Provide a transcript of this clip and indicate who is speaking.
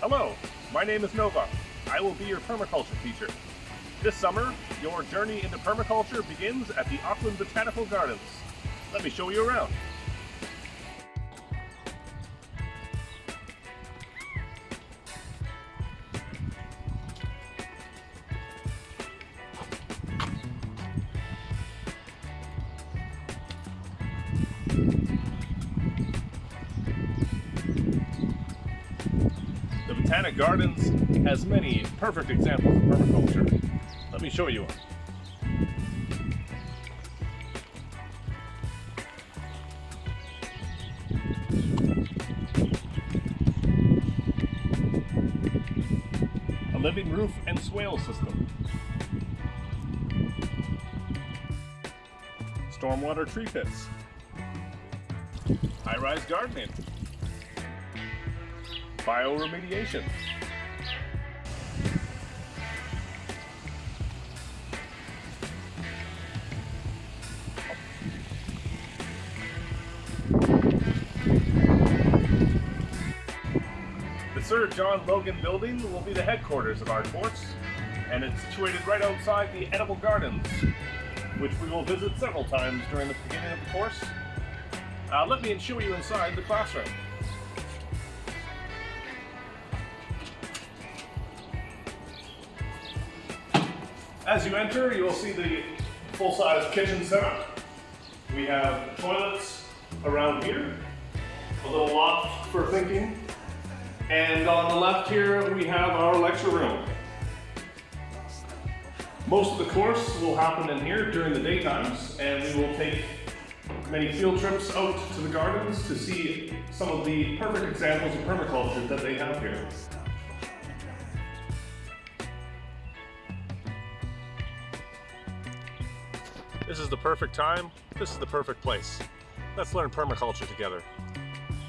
Speaker 1: Hello, my name is Nova. I will be your permaculture teacher. This summer, your journey into permaculture begins at the Auckland Botanical Gardens. Let me show you around. Botanic Gardens has many perfect examples of permaculture. Let me show you one. A living roof and swale system. Stormwater tree pits. High-rise gardening. Bioremediation. The Sir John Logan building will be the headquarters of our course, and it's situated right outside the Edible Gardens, which we will visit several times during the beginning of the course. Uh, let me show you inside the classroom. As you enter, you will see the full-size kitchen setup. We have toilets around here, a little loft for thinking, and on the left here we have our lecture room. Most of the course will happen in here during the daytimes, and we will take many field trips out to the gardens to see some of the perfect examples of permaculture that they have here. This is the perfect time. This is the perfect place. Let's learn permaculture together.